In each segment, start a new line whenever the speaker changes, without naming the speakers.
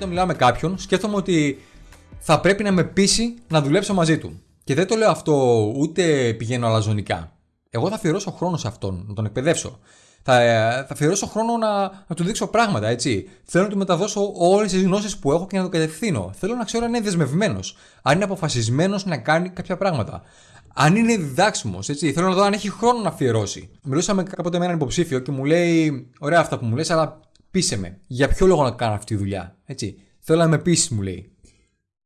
όταν μιλάω με κάποιον, σκέφτομαι ότι θα πρέπει να με πείσει να δουλέψω μαζί του. Και δεν το λέω αυτό ούτε πηγαίνω αλαζονικά. Εγώ θα αφιερώσω χρόνο σε αυτόν, να τον εκπαιδεύσω. Θα, θα αφιερώσω χρόνο να, να του δείξω πράγματα, έτσι. Θέλω να του μεταδώσω όλες τις γνώσεις που έχω και να το κατευθύνω. Θέλω να ξέρω αν είναι δεσμευμένος, αν είναι αποφασισμένος να κάνει κάποια πράγματα. Αν είναι διδάξιμος, έτσι. Θέλω να δω αν έχει χρόνο να αφιερώσει. Μιλούσαμε κάποτε με έναν υποψήφιο και μου λέει: Ωραία αυτά που μου λες, αλλά πείσε με. Για ποιο λόγο να κάνω αυτή τη δουλειά, έτσι. Θέλω να με πείσει, μου λέει.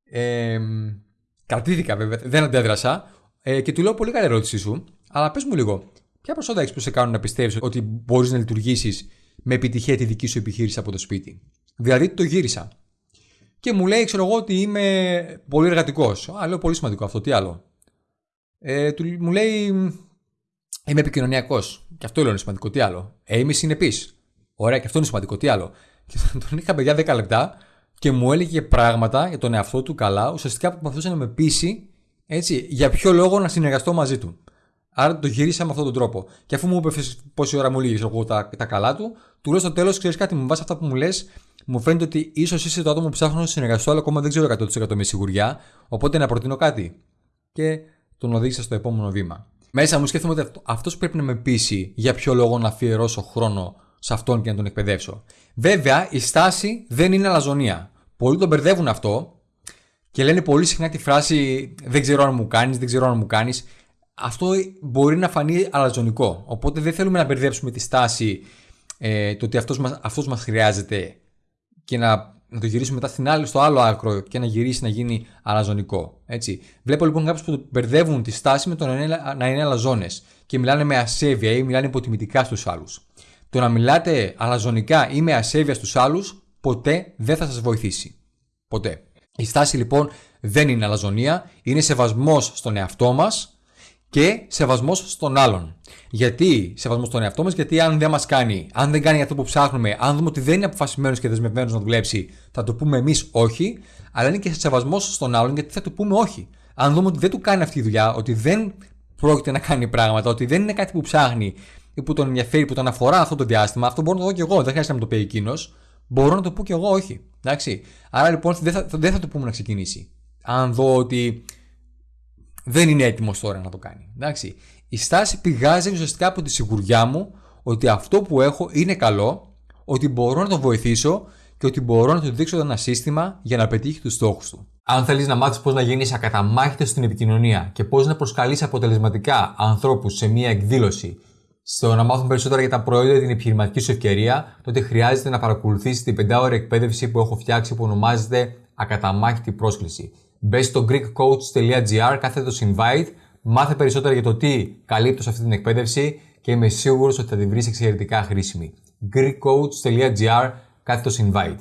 Ε, κρατήθηκα βέβαια, δεν αντέδρασα ε, και του λέω: Πολύ καλή ερώτησή σου, αλλά πες μου λίγο, ποια προσόντα έχεις που σε κάνουν να πιστεύεις ότι μπορείς να λειτουργήσεις με επιτυχία τη δική σου επιχείρηση από το σπίτι; Δηλαδή το γύρισα. Και μου λέει, ξέρω εγώ, ότι είμαι πολύ εργατικός. Α, λέω πολύ σημαντικό αυτό, τι άλλο. Ε, του, μου λέει, είμαι επικοινωνιακός. Και αυτό είναι σημαντικό, τι άλλο. Ε, είμαι συνεπής. Ωραία, και αυτό είναι σημαντικό, τι άλλο. Και τον είχα παιδιά 10 λεπτά και μου έλεγε πράγματα για τον εαυτό του καλά, ουσιαστικά που προσπαθούσε να με πείσει έτσι, για ποιο λόγο να συνεργαστώ μαζί του. Άρα το γύρισα με αυτόν τον τρόπο. Και αφού μου είπε πόση ώρα μου λύγει εγώ τα, τα καλά του, του λέω στο τέλος: Ξέρεις κάτι, μου βάσει αυτά που μου λες, μου φαίνεται ότι ίσως είσαι το άτομο που ψάχνω να συνεργαστώ, αλλά ακόμα δεν ξέρω 100% με σιγουριά. Οπότε να προτείνω κάτι. Και τον οδήγησα στο επόμενο βήμα. Μέσα μου σκέφτομαι ότι αυτός πρέπει να με πείσει για ποιο λόγο να αφιερώσω χρόνο σε αυτόν και να τον εκπαιδεύσω. Βέβαια, η στάση δεν είναι αλαζονία. Πολλοί τον μπερδεύουν αυτό και λένε πολύ συχνά τη φράση Δεν ξέρω αν μου κάνεις, δεν ξέρω αν μου κάνεις. Αυτό μπορεί να φανεί αλαζονικό. Οπότε δεν θέλουμε να μπερδέψουμε τη στάση ε, το ότι αυτός μας, αυτός μας χρειάζεται και να, να το γυρίσουμε μετά στην άλλη, στο άλλο άκρο και να γυρίσει να γίνει αλαζονικό. Έτσι. Βλέπω λοιπόν κάποιους που μπερδεύουν τη στάση με το να είναι, να είναι αλαζόνες και μιλάνε με ασέβεια ή μιλάνε υποτιμητικά στους άλλους. Το να μιλάτε αλαζονικά ή με ασέβεια στους άλλους ποτέ δεν θα σας βοηθήσει. Ποτέ. Η στάση λοιπόν δεν είναι αλαζονία, είναι σεβασμός στον εαυτό μας και σεβασμός στον άλλον. Γιατί σεβασμός στον εαυτό μας, γιατί αν δεν μας κάνει, αν δεν κάνει αυτό που ψάχνουμε, αν δούμε ότι δεν είναι αποφασισμένος και δεσμευμένος να δουλέψει, θα το πούμε εμείς όχι, αλλά είναι και σεβασμός στον άλλον, γιατί θα το πούμε όχι. Αν δούμε ότι δεν του κάνει αυτή η δουλειά, ότι δεν πρόκειται να κάνει πράγματα, ότι δεν είναι κάτι που ψάχνει ή που τον ενδιαφέρει, που τον αφορά αυτό το διάστημα, αυτό μπορώ να το δω και εγώ, δεν χρειάζεται να μου το πει εκείνος, μπορώ να το πω και εγώ όχι. Εντάξει. Άρα λοιπόν δεν θα, δεν θα το πούμε να ξεκινήσει. Αν δω ότι δεν είναι έτοιμος τώρα να το κάνει. Εντάξει. Η στάση πηγάζει ουσιαστικά από τη σιγουριά μου ότι αυτό που έχω είναι καλό, ότι μπορώ να τον βοηθήσω και ότι μπορώ να του δείξω ένα σύστημα για να πετύχει τους στόχους του. Αν θέλεις να μάθεις πώς να γίνεις ακαταμάχητος στην επικοινωνία και πώς να προσκαλείς αποτελεσματικά ανθρώπους σε μία εκδήλωση, στο να μάθουν περισσότερα για τα προϊόντα την επιχειρηματική σου ευκαιρία, τότε χρειάζεται να παρακολουθήσει την 5 ώρη εκπαίδευση που έχω φτιάξει που ονομάζεται Ακαταμάχητη πρόσκληση. Μπε στο greekcoach.gr κάθετο invite, μάθε περισσότερα για το τι καλύπτω σε αυτή την εκπαίδευση και είμαι σίγουρος ότι θα την βρεις εξαιρετικά χρήσιμη. greekcoach.gr κάθετο invite.